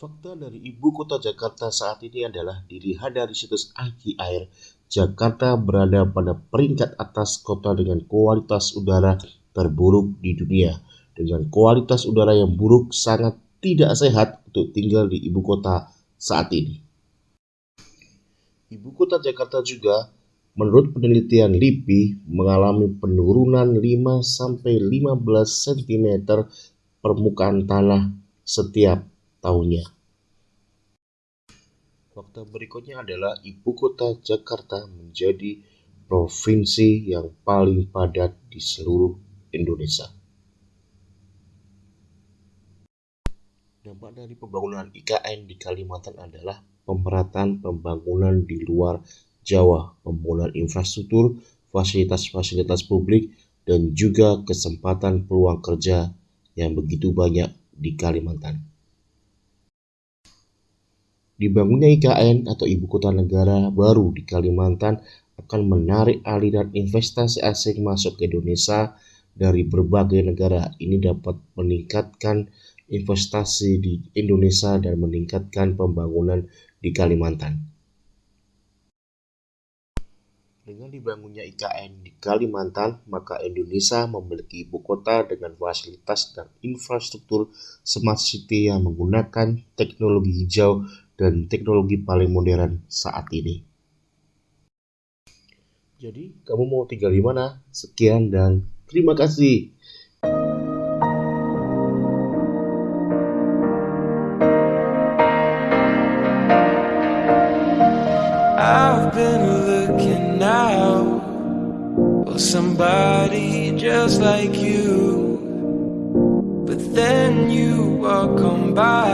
Fakta dari ibu kota Jakarta saat ini adalah dilihat dari situs IT Air, Jakarta berada pada peringkat atas kota dengan kualitas udara terburuk di dunia. Dengan kualitas udara yang buruk sangat tidak sehat untuk tinggal di ibu kota saat ini. Ibu kota Jakarta juga menurut penelitian LIPI mengalami penurunan 5-15 cm permukaan tanah setiap tahunnya. Fakta berikutnya adalah ibu kota Jakarta menjadi provinsi yang paling padat di seluruh Indonesia. Dampak dari pembangunan IKN di Kalimantan adalah pemerataan pembangunan di luar Jawa, pembangunan infrastruktur, fasilitas-fasilitas publik, dan juga kesempatan peluang kerja yang begitu banyak di Kalimantan. Dibangunnya IKN atau Ibu Kota Negara baru di Kalimantan akan menarik aliran investasi asing masuk ke Indonesia dari berbagai negara. Ini dapat meningkatkan investasi di Indonesia dan meningkatkan pembangunan di Kalimantan. Dengan dibangunnya IKN di Kalimantan, maka Indonesia memiliki ibu kota dengan fasilitas dan infrastruktur smart city yang menggunakan teknologi hijau dan teknologi paling modern saat ini. Jadi, kamu mau tinggal di mana? Sekian dan terima kasih. I've been looking out for somebody just like you, but then you walk on by.